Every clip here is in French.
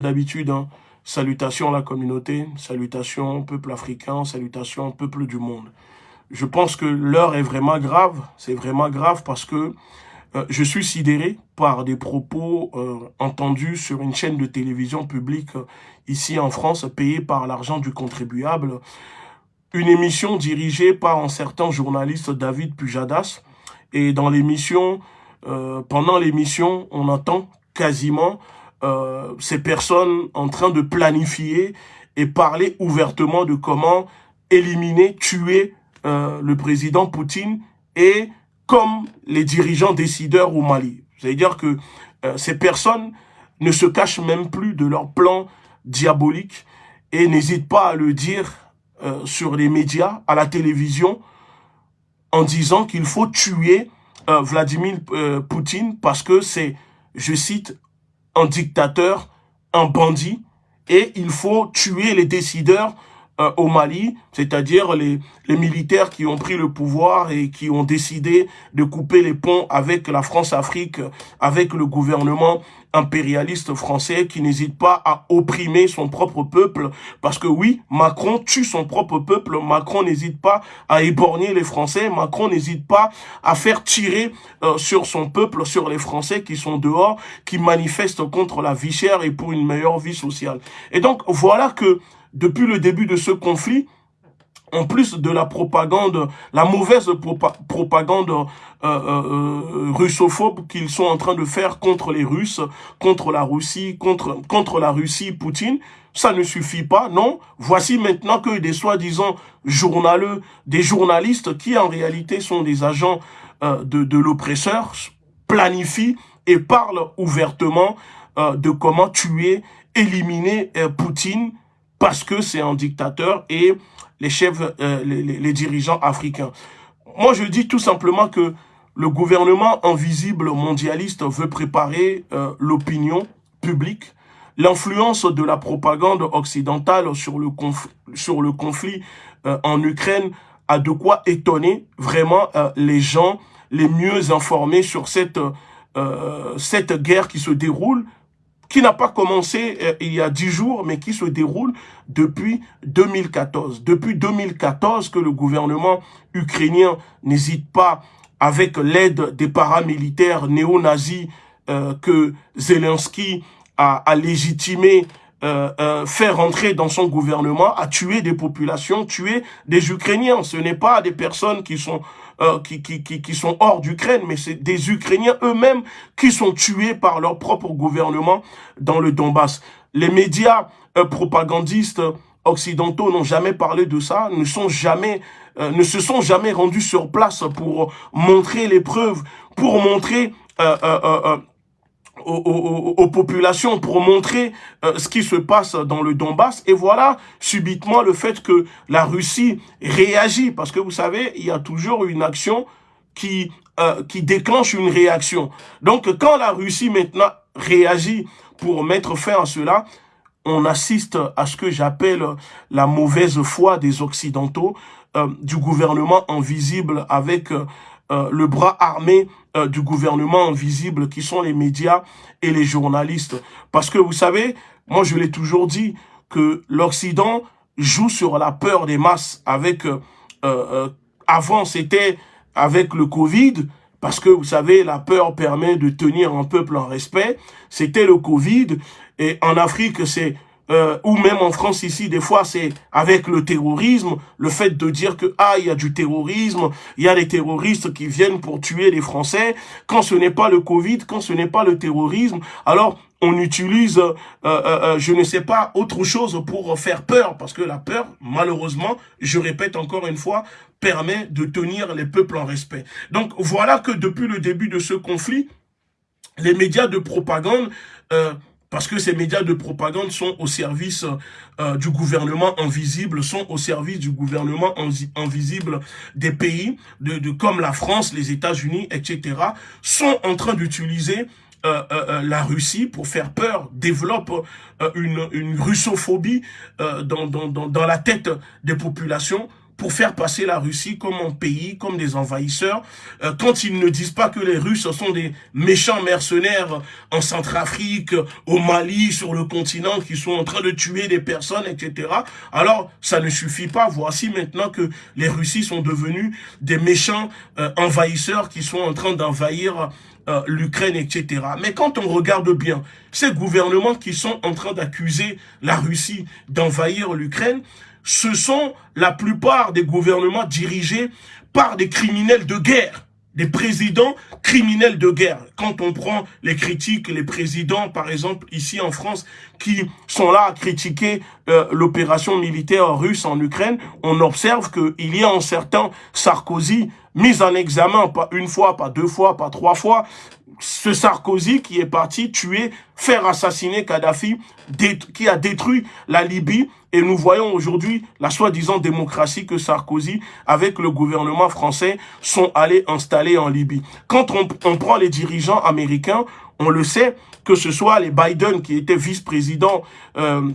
d'habitude, hein, salutations à la communauté, salutations au peuple africain, salutations au peuple du monde. Je pense que l'heure est vraiment grave, c'est vraiment grave parce que euh, je suis sidéré par des propos euh, entendus sur une chaîne de télévision publique euh, ici en France, payée par l'argent du contribuable. Une émission dirigée par un certain journaliste David Pujadas. Et dans l'émission, pendant l'émission, on entend quasiment euh, ces personnes en train de planifier et parler ouvertement de comment éliminer, tuer euh, le président Poutine et comme les dirigeants décideurs au Mali. C'est-à-dire que euh, ces personnes ne se cachent même plus de leur plan diabolique et n'hésitent pas à le dire sur les médias, à la télévision, en disant qu'il faut tuer Vladimir Poutine parce que c'est, je cite, un dictateur, un bandit, et il faut tuer les décideurs euh, au Mali, c'est-à-dire les, les militaires qui ont pris le pouvoir et qui ont décidé de couper les ponts avec la France-Afrique, avec le gouvernement impérialiste français qui n'hésite pas à opprimer son propre peuple. Parce que oui, Macron tue son propre peuple, Macron n'hésite pas à éborgner les Français, Macron n'hésite pas à faire tirer euh, sur son peuple, sur les Français qui sont dehors, qui manifestent contre la vie chère et pour une meilleure vie sociale. Et donc voilà que depuis le début de ce conflit, en plus de la propagande, la mauvaise propagande euh, euh, euh, russophobe qu'ils sont en train de faire contre les Russes, contre la Russie, contre, contre la Russie, Poutine, ça ne suffit pas, non. Voici maintenant que des soi-disant journaleux, des journalistes qui en réalité sont des agents de, de l'oppresseur, planifient et parlent ouvertement de comment tuer, éliminer Poutine, parce que c'est un dictateur et les chefs, euh, les, dirigeants africains. Moi, je dis tout simplement que le gouvernement invisible mondialiste veut préparer euh, l'opinion publique, l'influence de la propagande occidentale sur le, sur le conflit euh, en Ukraine a de quoi étonner vraiment les gens les mieux informés sur cette, cette guerre qui se déroule qui n'a pas commencé euh, il y a dix jours, mais qui se déroule depuis 2014. Depuis 2014 que le gouvernement ukrainien n'hésite pas, avec l'aide des paramilitaires néo-nazis euh, que Zelensky a, a légitimé, euh, euh, faire entrer dans son gouvernement, à tuer des populations, tuer des Ukrainiens. Ce n'est pas des personnes qui sont euh, qui, qui, qui, qui, sont hors d'Ukraine, mais c'est des Ukrainiens eux-mêmes qui sont tués par leur propre gouvernement dans le Donbass. Les médias euh, propagandistes occidentaux n'ont jamais parlé de ça, ne sont jamais, euh, ne se sont jamais rendus sur place pour montrer les preuves, pour montrer aux, populations pour montrer euh, ce qui se passe dans le Donbass. Et voilà subitement le fait que la Russie réagit. Parce que vous savez, il y a toujours une action qui, euh, qui déclenche une réaction. Donc quand la Russie maintenant réagit pour mettre fin à cela, on assiste à ce que j'appelle la mauvaise foi des Occidentaux, euh, du gouvernement invisible avec euh, le bras armé euh, du gouvernement invisible qui sont les médias et les journalistes. Parce que vous savez, moi je l'ai toujours dit, que l'Occident joue sur la peur des masses avec... Euh, avant c'était avec le Covid, parce que vous savez, la peur permet de tenir un peuple en respect. C'était le Covid. Et en Afrique, c'est euh, ou même en France ici, des fois, c'est avec le terrorisme, le fait de dire que, ah, il y a du terrorisme, il y a des terroristes qui viennent pour tuer les Français, quand ce n'est pas le Covid, quand ce n'est pas le terrorisme, alors on utilise, euh, euh, euh, je ne sais pas, autre chose pour faire peur, parce que la peur, malheureusement, je répète encore une fois, permet de tenir les peuples en respect. Donc voilà que depuis le début de ce conflit, les médias de propagande... Euh, parce que ces médias de propagande sont au service euh, du gouvernement invisible, sont au service du gouvernement invisible des pays, de, comme la France, les États-Unis, etc., sont en train d'utiliser euh, euh, la Russie pour faire peur, développe une, russophobie dans, dans, dans, dans la tête des populations pour faire passer la Russie comme un pays, comme des envahisseurs, euh, quand ils ne disent pas que les Russes sont des méchants mercenaires en Centrafrique, au Mali, sur le continent, qui sont en train de tuer des personnes, etc. Alors, ça ne suffit pas. Voici maintenant que les Russies sont devenus des méchants euh, envahisseurs qui sont en train d'envahir euh, l'Ukraine, etc. Mais quand on regarde bien, ces gouvernements qui sont en train d'accuser la Russie d'envahir l'Ukraine, ce sont la plupart des gouvernements dirigés par des criminels de guerre des présidents criminels de guerre. Quand on prend les critiques, les présidents, par exemple, ici en France, qui sont là à critiquer euh, l'opération militaire russe en Ukraine, on observe qu'il y a un certain Sarkozy mis en examen, pas une fois, pas deux fois, pas trois fois, ce Sarkozy qui est parti tuer, faire assassiner Kadhafi, qui a détruit la Libye. Et nous voyons aujourd'hui la soi-disant démocratie que Sarkozy, avec le gouvernement français, sont allés installer en Libye. Quand on, prend les dirigeants américains, on le sait, que ce soit les Biden qui étaient vice-présidents euh,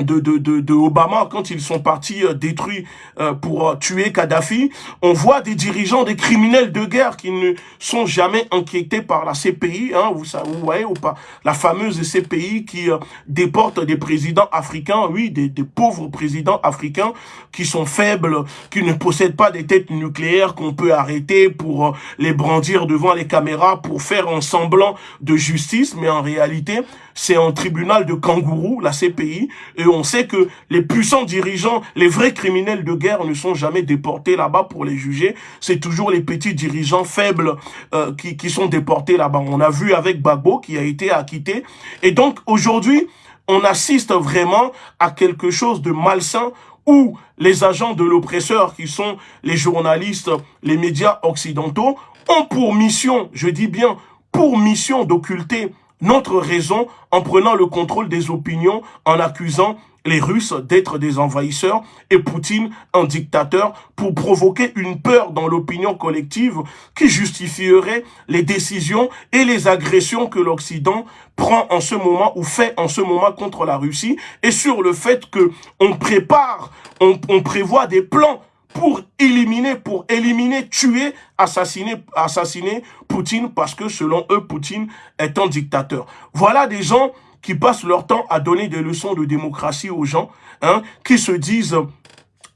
de, de, de, de, Obama quand ils sont partis euh, détruits euh, pour euh, tuer Kadhafi. On voit des dirigeants, des criminels de guerre qui ne sont jamais inquiétés par la CPI, hein, vous, vous voyez ou pas, la fameuse CPI qui déporte des présidents africains, oui, des, des, pauvres présidents africains qui sont faibles, qui ne possèdent pas des têtes nucléaires qu'on peut arrêter pour les brandir devant les caméras pour faire un semblant de justice, mais en réalité, c'est un tribunal de kangourou, la CPI, et on sait que les puissants dirigeants, les vrais criminels de guerre ne sont jamais déportés là-bas pour les juger. C'est toujours les petits dirigeants faibles euh, qui, qui sont déportés là-bas. On a vu avec Bagbo qui a été acquitté. Et donc aujourd'hui, on assiste vraiment à quelque chose de malsain où les agents de l'oppresseur, qui sont les journalistes, les médias occidentaux, ont pour mission, je dis bien pour mission d'occulter notre raison en prenant le contrôle des opinions, en accusant les Russes d'être des envahisseurs et Poutine un dictateur pour provoquer une peur dans l'opinion collective qui justifierait les décisions et les agressions que l'Occident prend en ce moment ou fait en ce moment contre la Russie et sur le fait que on prépare, on, prévoit des plans pour éliminer, pour éliminer, tuer, assassiner, assassiner Poutine parce que selon eux, Poutine est un dictateur. Voilà des gens qui passent leur temps à donner des leçons de démocratie aux gens, hein, qui se disent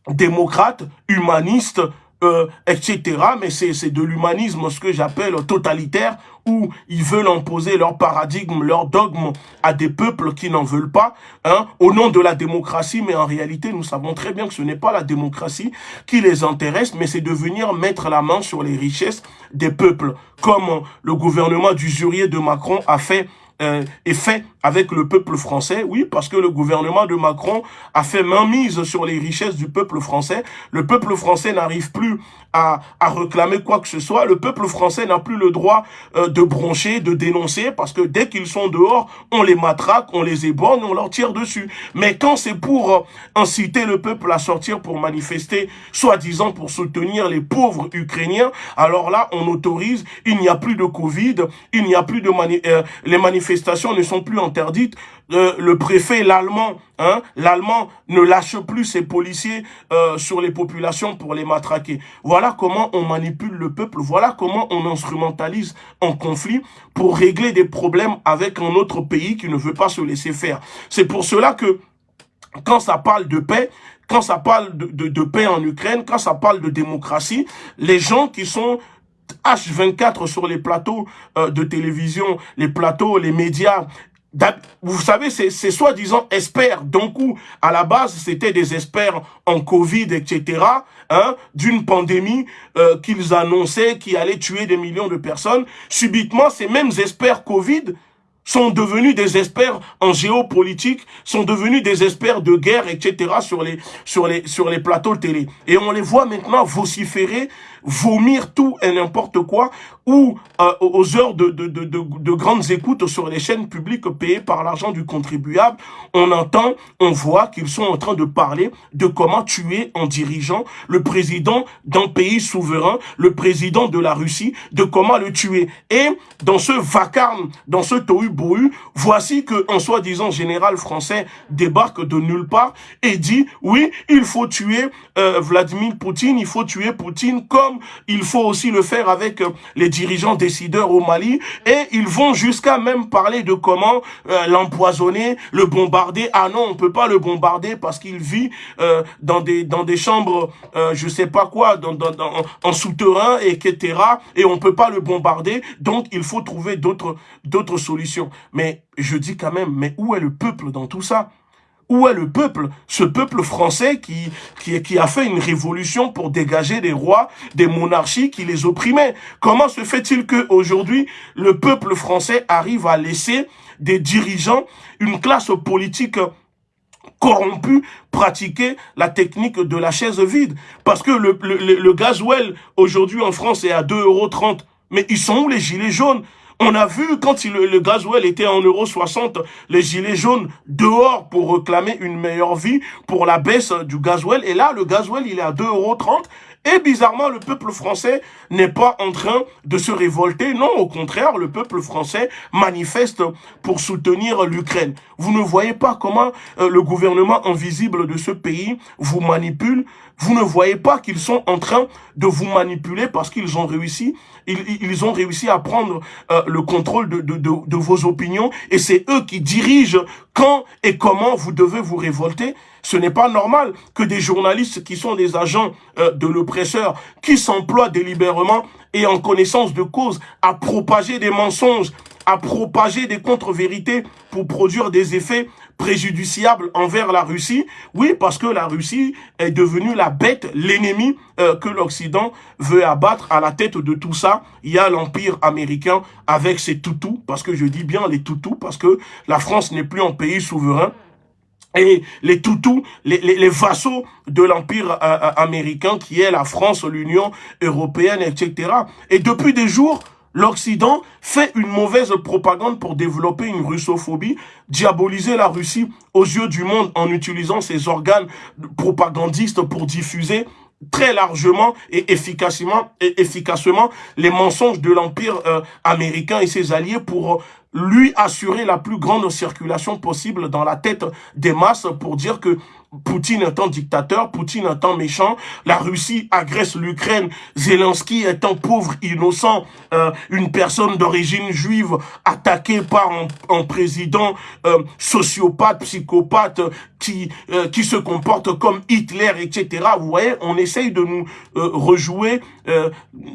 démocrates, humanistes, euh, etc. Mais c'est de l'humanisme, ce que j'appelle totalitaire, où ils veulent imposer leur paradigme, leur dogme à des peuples qui n'en veulent pas, hein, au nom de la démocratie. Mais en réalité, nous savons très bien que ce n'est pas la démocratie qui les intéresse, mais c'est de venir mettre la main sur les richesses des peuples, comme le gouvernement d'usurier de Macron a fait euh, est fait avec le peuple français. Oui, parce que le gouvernement de Macron a fait mainmise sur les richesses du peuple français. Le peuple français n'arrive plus à, à, réclamer quoi que ce soit. Le peuple français n'a plus le droit euh, de broncher, de dénoncer, parce que dès qu'ils sont dehors, on les matraque, on les éborgne, on leur tire dessus. Mais quand c'est pour euh, inciter le peuple à sortir pour manifester, soi-disant pour soutenir les pauvres Ukrainiens, alors là, on autorise, il n'y a plus de Covid, il n'y a plus de... Mani les manifestations ne sont plus interdites. Euh, le préfet, l'allemand, hein, l'allemand ne lâche plus ses policiers euh, sur les populations pour les matraquer. Voilà comment on manipule le peuple. Voilà comment on instrumentalise un conflit pour régler des problèmes avec un autre pays qui ne veut pas se laisser faire. C'est pour cela que quand ça parle de paix, quand ça parle de, paix en Ukraine, quand ça parle de démocratie, les gens qui sont H24 sur les plateaux euh, de télévision, les plateaux, les médias. Vous savez, c'est soi-disant experts. Donc, à la base, c'était des experts en Covid, etc., hein, d'une pandémie euh, qu'ils annonçaient qui allait tuer des millions de personnes. Subitement, ces mêmes experts Covid sont devenus des experts en géopolitique, sont devenus des experts de guerre, etc. sur les, sur les, sur les plateaux télé. Et on les voit maintenant vociférer vomir tout et n'importe quoi, ou euh, aux heures de, de, de, de, grandes écoutes sur les chaînes publiques payées par l'argent du contribuable, on entend, on voit qu'ils sont en train de parler de comment tuer en dirigeant le président d'un pays souverain, le président de la Russie, de comment le tuer. Et dans ce vacarme, dans ce tohu-bohu, voici qu'un soi-disant général français débarque de nulle part et dit, oui, il faut tuer euh, Vladimir Poutine, il faut tuer Poutine comme il faut aussi le faire avec euh, les dirigeants décideurs au Mali. Et ils vont jusqu'à même parler de comment euh, l'empoisonner, le bombarder. Ah non, on peut pas le bombarder parce qu'il vit dans des dans des chambres, je sais pas quoi, dans, dans, en souterrain, etc. Et on peut pas le bombarder. Donc, il faut trouver d'autres d'autres solutions. Mais je dis quand même, mais où est le peuple dans tout ça? Où est le peuple? Ce peuple français qui, qui, a fait une révolution pour dégager des rois, des monarchies qui les opprimaient. Comment se fait-il que aujourd'hui le peuple français arrive à laisser des dirigeants, une classe politique corrompue pratiquer la technique de la chaise vide? Parce que le, le, le aujourd'hui en France est à 2,30 euros. Mais ils sont où les gilets jaunes? On a vu quand le gasoil était en euros 60, les gilets jaunes dehors pour réclamer une meilleure vie pour la baisse du gasoil. Et là, le gasoil, il est à 2,30 euros. Et bizarrement, le peuple français n'est pas en train de se révolter. Non, au contraire, le peuple français manifeste pour soutenir l'Ukraine. Vous ne voyez pas comment euh, le gouvernement invisible de ce pays vous manipule. Vous ne voyez pas qu'ils sont en train de vous manipuler parce qu'ils ont réussi. Ils, ont réussi à prendre euh, le contrôle de, vos opinions et c'est eux qui dirigent quand et comment vous devez vous révolter. Ce n'est pas normal que des journalistes qui sont des agents euh, de l'oppresseur, qui s'emploient délibérément et en connaissance de cause à propager des mensonges, à propager des contre-vérités pour produire des effets préjudiciables envers la Russie. Oui, parce que la Russie est devenue la bête, l'ennemi euh, que l'Occident veut abattre. À la tête de tout ça, il y a l'Empire américain avec ses toutous, parce que je dis bien les toutous, parce que la France n'est plus un pays souverain, et les toutous, les, les, vassaux de l'Empire euh, euh, américain qui est la France, l'Union européenne, etc. Et depuis des jours, l'Occident fait une mauvaise propagande pour développer une russophobie, diaboliser la Russie aux yeux du monde en utilisant ses organes propagandistes pour diffuser très largement et efficacement, les mensonges de l'Empire euh, américain et ses alliés pour lui assurer la plus grande circulation possible dans la tête des masses pour dire que Poutine étant dictateur, Poutine étant méchant, la Russie agresse l'Ukraine, Zelensky étant pauvre, innocent, euh, une personne d'origine juive attaquée par un, président euh, sociopathe, psychopathe, qui, euh, qui se comporte comme Hitler, etc. Vous voyez, on essaye de nous rejouer,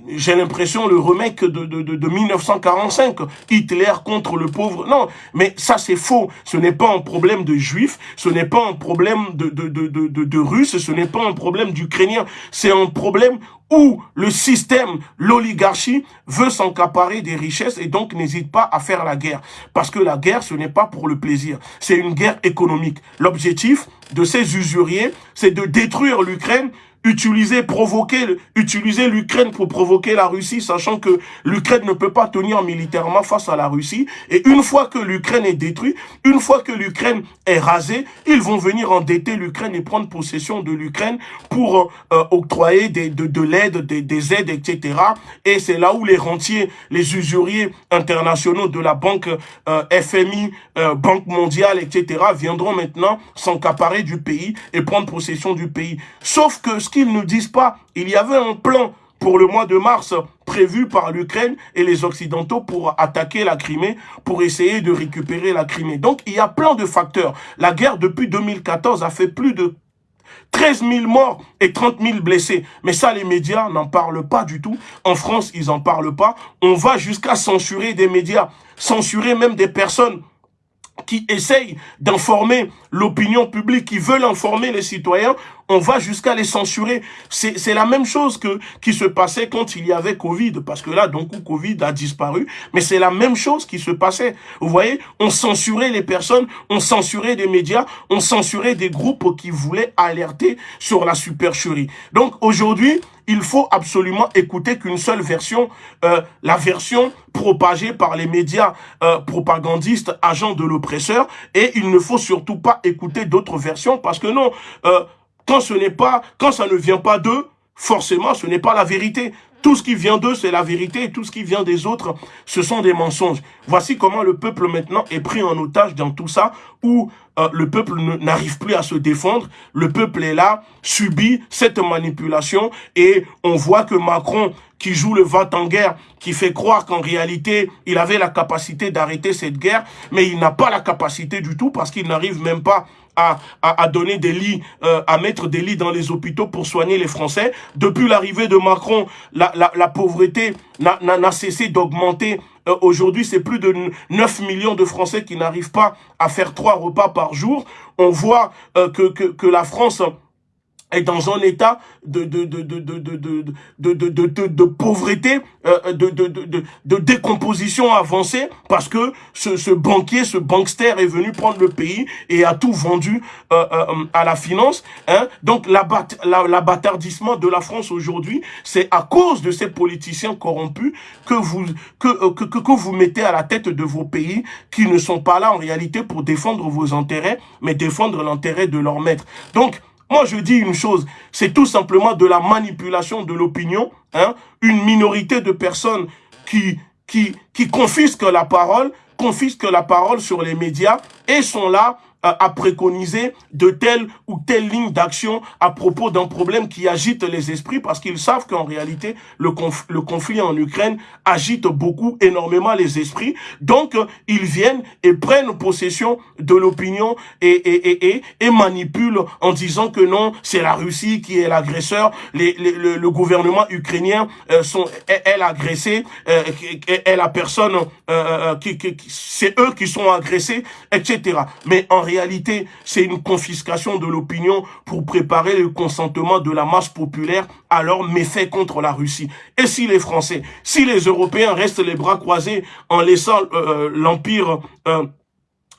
j'ai l'impression, le remake de, de, de, de 1945, Hitler contre le pauvre. Non, mais ça c'est faux. Ce n'est pas un problème de juifs, ce n'est pas un problème de de, de, de, de, Russes, ce n'est pas un problème d'Ukrainiens, c'est un problème où le système, l'oligarchie veut s'encaparer des richesses et donc n'hésite pas à faire la guerre. Parce que la guerre, ce n'est pas pour le plaisir, c'est une guerre économique. L'objectif de ces usuriers, c'est de détruire l'Ukraine utiliser, provoquer, utiliser l'Ukraine pour provoquer la Russie, sachant que l'Ukraine ne peut pas tenir militairement face à la Russie. Et une fois que l'Ukraine est détruite, une fois que l'Ukraine est rasée, ils vont venir endetter l'Ukraine et prendre possession de l'Ukraine pour euh, octroyer des, de, de l'aide, des, des, aides, etc. Et c'est là où les rentiers, les usuriers internationaux de la banque euh, FMI, euh, Banque mondiale, etc. viendront maintenant s'encaparer du pays et prendre possession du pays. Sauf que ce qu'ils ne disent pas. Il y avait un plan pour le mois de mars prévu par l'Ukraine et les Occidentaux pour attaquer la Crimée, pour essayer de récupérer la Crimée. Donc, il y a plein de facteurs. La guerre, depuis 2014, a fait plus de 13 000 morts et 30 000 blessés. Mais ça, les médias n'en parlent pas du tout. En France, ils n'en parlent pas. On va jusqu'à censurer des médias, censurer même des personnes qui essayent d'informer l'opinion publique, qui veulent informer les citoyens, on va jusqu'à les censurer. C'est la même chose que qui se passait quand il y avait Covid, parce que là, donc, Covid a disparu, mais c'est la même chose qui se passait. Vous voyez, on censurait les personnes, on censurait des médias, on censurait des groupes qui voulaient alerter sur la supercherie. Donc aujourd'hui, il faut absolument écouter qu'une seule version, euh, la version propagée par les médias euh, propagandistes, agents de l'oppresseur, et il ne faut surtout pas écouter d'autres versions, parce que non, euh, quand ce n'est pas, quand ça ne vient pas d'eux, forcément, ce n'est pas la vérité. Tout ce qui vient d'eux, c'est la vérité, et tout ce qui vient des autres, ce sont des mensonges. Voici comment le peuple maintenant est pris en otage dans tout ça, où euh, le peuple n'arrive plus à se défendre, le peuple est là, subit cette manipulation, et on voit que Macron, qui joue le vent en guerre, qui fait croire qu'en réalité, il avait la capacité d'arrêter cette guerre, mais il n'a pas la capacité du tout, parce qu'il n'arrive même pas à, à, donner des lits, euh, à mettre des lits dans les hôpitaux pour soigner les Français. Depuis l'arrivée de Macron, la, la, la pauvreté n'a cessé d'augmenter. Euh, aujourd'hui, c'est plus de 9 millions de Français qui n'arrivent pas à faire trois repas par jour. On voit euh, que, que, que la France est dans un état de, de, de, de, de, de, de, de, de, pauvreté, euh, de, de, de, de décomposition avancée, parce que ce, ce banquier, ce bankster est venu prendre le pays et a tout vendu euh, euh, à la finance. Hein. Donc l'abattardissement de la France aujourd'hui, c'est à cause de ces politiciens corrompus que vous, que, que, que vous mettez à la tête de vos pays, qui ne sont pas là en réalité pour défendre vos intérêts, mais défendre l'intérêt de leur maître. Donc, moi, je dis une chose, c'est tout simplement de la manipulation de l'opinion, hein, une minorité de personnes qui, qui, qui confisquent la parole, confisquent la parole sur les médias et sont là à préconiser de telle ou telle ligne d'action à propos d'un problème qui agite les esprits parce qu'ils savent qu'en réalité, le, conflit en Ukraine agite beaucoup, énormément les esprits. Donc, ils viennent et prennent possession de l'opinion et, et, et, et, manipulent en disant que non, c'est la Russie qui est l'agresseur, le, le, gouvernement ukrainien euh, sont, est, agressé, euh, est la personne, euh, qui c'est eux qui sont agressés, etc. Mais en réalité, réalité, c'est une confiscation de l'opinion pour préparer le consentement de la masse populaire à leur méfait contre la Russie. Et si les Français, si les Européens restent les bras croisés en laissant euh, euh, l'Empire... Euh,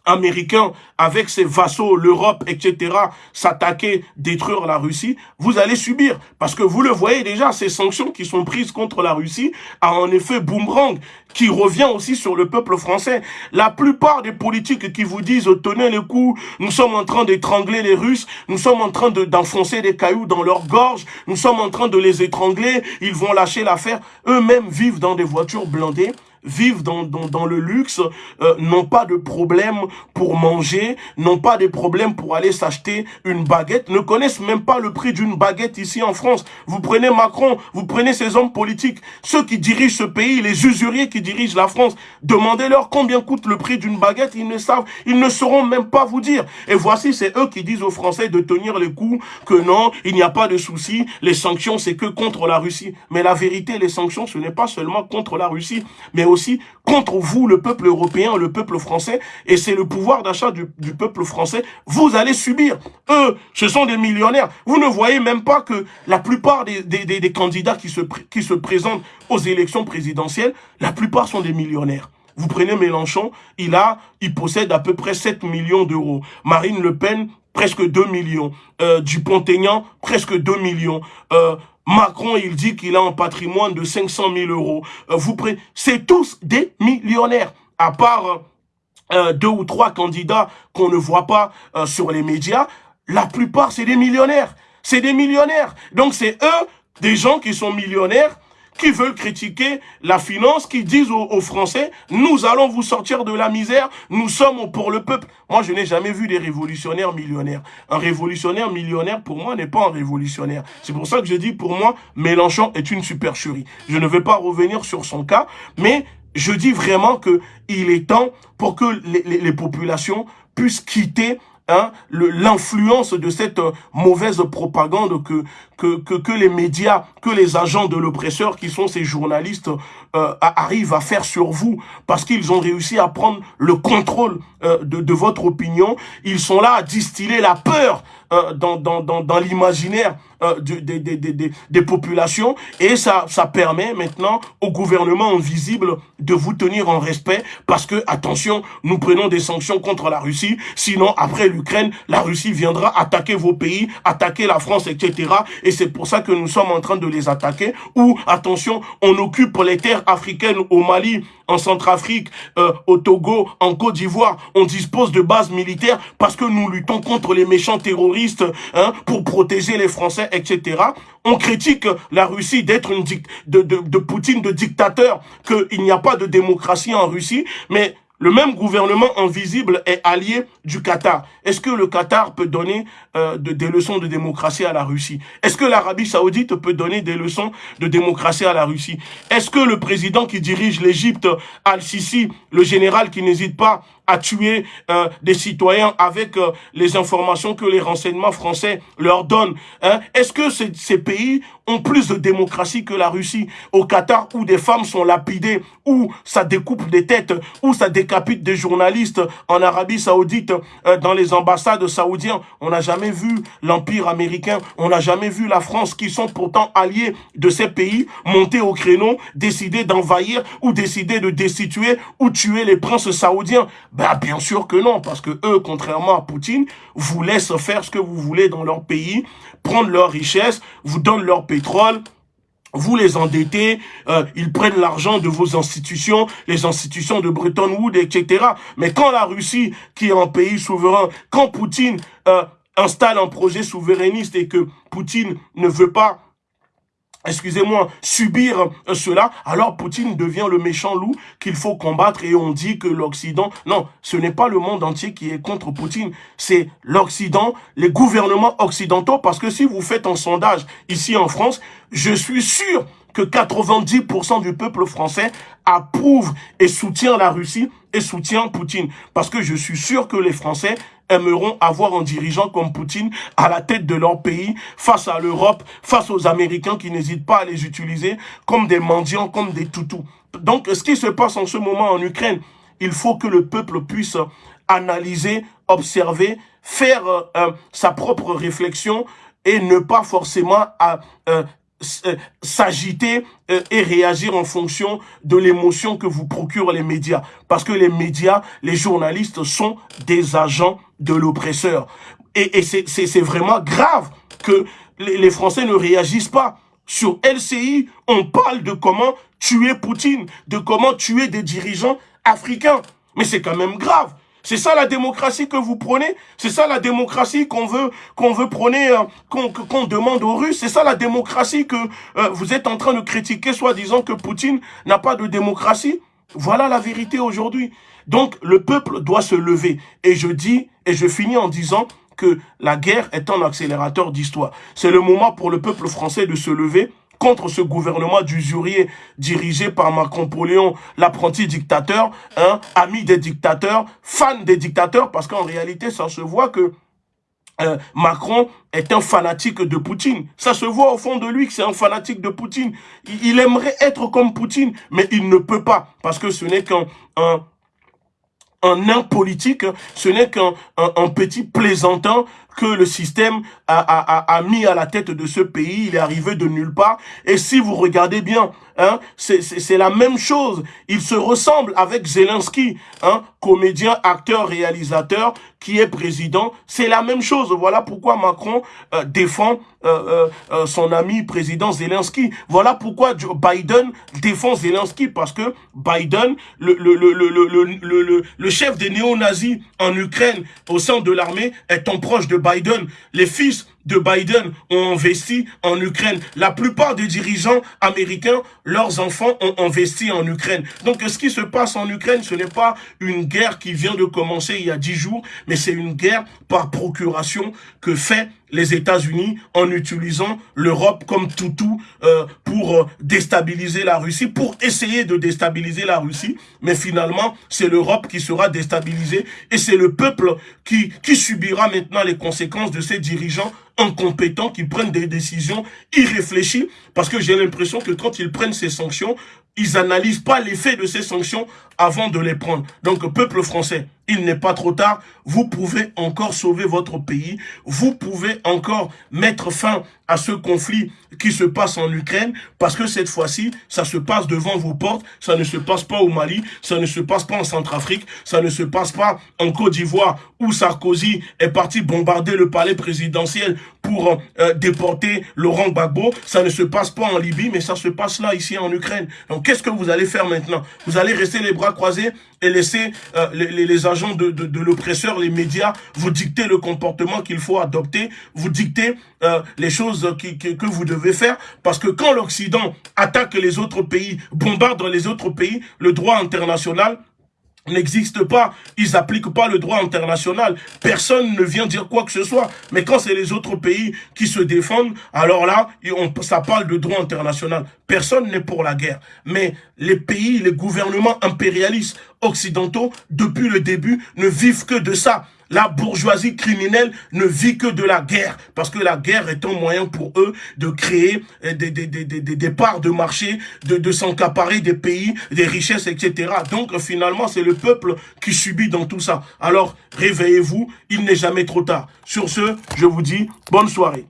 américain avec ses vassaux, l'Europe, etc., s'attaquer, détruire la Russie, vous allez subir. Parce que vous le voyez déjà, ces sanctions qui sont prises contre la Russie a en effet boomerang qui revient aussi sur le peuple français. La plupart des politiques qui vous disent « tenez le coup, nous sommes en train d'étrangler les Russes, nous sommes en train d'enfoncer des cailloux dans leur gorge, nous sommes en train de les étrangler, ils vont lâcher l'affaire », eux-mêmes vivent dans des voitures blindées, vivent dans, dans, dans le luxe, euh, n'ont pas de problème pour manger, n'ont pas de problème pour aller s'acheter une baguette, ne connaissent même pas le prix d'une baguette ici en France. Vous prenez Macron, vous prenez ces hommes politiques, ceux qui dirigent ce pays, les usuriers qui dirigent la France, demandez-leur combien coûte le prix d'une baguette, ils ne savent, ils ne sauront même pas vous dire. Et voici, c'est eux qui disent aux Français de tenir les coups, que non, il n'y a pas de souci, les sanctions, c'est que contre la Russie. Mais la vérité, les sanctions, ce n'est pas seulement contre la Russie, mais aussi contre vous, le peuple européen, le peuple français, et c'est le pouvoir d'achat du, peuple français, vous allez subir. Eux, ce sont des millionnaires. Vous ne voyez même pas que la plupart des, des, candidats qui se, qui se présentent aux élections présidentielles, la plupart sont des millionnaires. Vous prenez Mélenchon, il a, il possède à peu près 7 millions d'euros. Marine Le Pen, presque 2 millions. Euh, Dupont-Aignan, presque 2 millions. Euh, Macron, il dit qu'il a un patrimoine de 500 000 euros. Euh, vous prenez, c'est tous des millionnaires, à part euh, deux ou trois candidats qu'on ne voit pas euh, sur les médias. La plupart, c'est des millionnaires. C'est des millionnaires. Donc, c'est eux, des gens qui sont millionnaires, qui veulent critiquer la finance, qui disent aux, Français, nous allons vous sortir de la misère, nous sommes pour le peuple. Moi, je n'ai jamais vu des révolutionnaires millionnaires. Un révolutionnaire millionnaire, pour moi, n'est pas un révolutionnaire. C'est pour ça que je dis, pour moi, Mélenchon est une supercherie. Je ne vais pas revenir sur son cas, mais je dis vraiment que il est temps pour que les, les populations puissent quitter hein, l'influence de cette euh, mauvaise propagande que, que, que, que, les médias, que les agents de l'oppresseur, qui sont ces journalistes, euh, arrivent à faire sur vous, parce qu'ils ont réussi à prendre le contrôle euh, de, de, votre opinion. Ils sont là à distiller la peur euh, dans, dans, dans, dans l'imaginaire euh, des, des, des, des, populations et ça, ça permet maintenant au gouvernement invisible de vous tenir en respect parce que, attention, nous prenons des sanctions contre la Russie, sinon après l'Ukraine, la Russie viendra attaquer vos pays, attaquer la France, etc. Et c'est pour ça que nous sommes en train de les attaquer ou, attention, on occupe les terres africaines au Mali, en Centrafrique, euh, au Togo, en Côte d'Ivoire, on dispose de bases militaires parce que nous luttons contre les méchants terroristes hein, pour protéger les Français, etc. On critique la Russie d'être une de, de, de Poutine de dictateur, qu'il n'y a pas de démocratie en Russie, mais le même gouvernement invisible est allié du Qatar. Est-ce que le Qatar peut donner euh, des leçons de démocratie à la Russie? Est-ce que l'Arabie Saoudite peut donner des leçons de démocratie à la Russie? Est-ce que le président qui dirige l'Égypte, Al-Sisi, le général qui n'hésite pas à tuer euh, des citoyens avec euh, les informations que les renseignements français leur donnent. Hein? Est-ce que ces, pays ont plus de démocratie que la Russie? Au Qatar, où des femmes sont lapidées, où ça découpe des têtes, où ça décapite des journalistes en Arabie Saoudite, euh, dans les ambassades saoudiennes, on n'a jamais vu l'Empire américain, on n'a jamais vu la France, qui sont pourtant alliés de ces pays, monter au créneau, décider d'envahir ou décider de destituer ou tuer les princes saoudiens. Ben, bien sûr que non, parce que eux, contrairement à Poutine, vous laissent faire ce que vous voulez dans leur pays, prendre leurs richesses, vous donnent leur pétrole, vous les endettez, euh, ils prennent l'argent de vos institutions, les institutions de Bretton Woods, etc. Mais quand la Russie, qui est un pays souverain, quand Poutine euh, installe un projet souverainiste et que Poutine ne veut pas excusez-moi, subir euh, cela, alors Poutine devient le méchant loup qu'il faut combattre et on dit que l'Occident... Non, ce n'est pas le monde entier qui est contre Poutine, c'est l'Occident, les gouvernements occidentaux, parce que si vous faites un sondage ici en France, je suis sûr que 90% du peuple français approuve et soutient la Russie et soutient Poutine. Parce que je suis sûr que les Français aimeront avoir un dirigeant comme Poutine à la tête de leur pays, face à l'Europe, face aux Américains qui n'hésitent pas à les utiliser comme des mendiants, comme des toutous. Donc, ce qui se passe en ce moment en Ukraine, il faut que le peuple puisse analyser, observer, faire euh, euh, sa propre réflexion et ne pas forcément euh, euh, s'agiter euh, et réagir en fonction de l'émotion que vous procurent les médias. Parce que les médias, les journalistes sont des agents de l'oppresseur. Et, et c'est vraiment grave que les Français ne réagissent pas. Sur LCI, on parle de comment tuer Poutine, de comment tuer des dirigeants africains. Mais c'est quand même grave. C'est ça la démocratie que vous prenez C'est ça la démocratie qu'on veut qu'on veut prôner, euh, qu'on demande aux Russes C'est ça la démocratie que euh, vous êtes en train de critiquer, soi disant que Poutine n'a pas de démocratie Voilà la vérité aujourd'hui. Donc, le peuple doit se lever. Et je dis, et je finis en disant que la guerre est un accélérateur d'histoire. C'est le moment pour le peuple français de se lever contre ce gouvernement d'usurier dirigé par Macron-Poléon, l'apprenti dictateur, hein, ami des dictateurs, fan des dictateurs, parce qu'en réalité, ça se voit que euh, Macron est un fanatique de Poutine. Ça se voit au fond de lui que c'est un fanatique de Poutine. Il, aimerait être comme Poutine, mais il ne peut pas, parce que ce n'est qu'un un, un nain politique, ce n'est qu'un un, petit plaisantin que le système a, a, a, mis à la tête de ce pays. Il est arrivé de nulle part. Et si vous regardez bien, hein, c'est la même chose. Il se ressemble avec Zelensky, hein, comédien, acteur, réalisateur, qui est président. C'est la même chose. Voilà pourquoi Macron euh, défend euh, euh, son ami président Zelensky. Voilà pourquoi Biden défend Zelensky. Parce que Biden, le, le, le, le, le, le chef des néo-nazis en Ukraine au sein de l'armée, est un proche de Biden, les fils de Biden ont investi en Ukraine. La plupart des dirigeants américains, leurs enfants ont investi en Ukraine. Donc ce qui se passe en Ukraine, ce n'est pas une guerre qui vient de commencer il y a dix jours, mais c'est une guerre par procuration que fait les États-Unis en utilisant l'Europe comme toutou euh, pour euh, déstabiliser la Russie, pour essayer de déstabiliser la Russie. Mais finalement, c'est l'Europe qui sera déstabilisée et c'est le peuple qui, qui subira maintenant les conséquences de ces dirigeants incompétents qui prennent des décisions irréfléchies parce que j'ai l'impression que quand ils prennent ces sanctions, ils analysent pas l'effet de ces sanctions avant de les prendre. Donc, peuple français, il n'est pas trop tard. Vous pouvez encore sauver votre pays. Vous pouvez encore mettre fin à ce conflit qui se passe en Ukraine parce que cette fois-ci, ça se passe devant vos portes. Ça ne se passe pas au Mali, ça ne se passe pas en Centrafrique, ça ne se passe pas en Côte d'Ivoire où Sarkozy est parti bombarder le palais présidentiel pour euh, déporter Laurent Gbagbo. Ça ne se passe pas en Libye, mais ça se passe là, ici en Ukraine. Donc qu'est-ce que vous allez faire maintenant? Vous allez rester les bras croisés et laisser euh, les, les, agents de, de, l'oppresseur, les médias, vous dicter le comportement qu'il faut adopter, vous dicter euh, les choses qui, que vous devez faire. Parce que quand l'Occident attaque les autres pays, bombarde les autres pays, le droit international n'existe pas. Ils appliquent pas le droit international. Personne ne vient dire quoi que ce soit. Mais quand c'est les autres pays qui se défendent, alors là, on, ça parle de droit international. Personne n'est pour la guerre. Mais les pays, les gouvernements impérialistes occidentaux, depuis le début, ne vivent que de ça. La bourgeoisie criminelle ne vit que de la guerre, parce que la guerre est un moyen pour eux de créer des, des, des, des parts de marché, de, de s'encaparer des pays, des richesses, etc. Donc finalement, c'est le peuple qui subit dans tout ça. Alors, réveillez-vous, il n'est jamais trop tard. Sur ce, je vous dis bonne soirée.